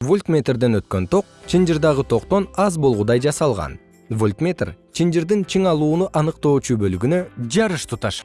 вольтметрден өткөн ток чынжырдагы токтон аз болгудай жасалган. Вольтметр чынжырдын чыңалууну аныктоочу бөлүгүнө жарыш туташ.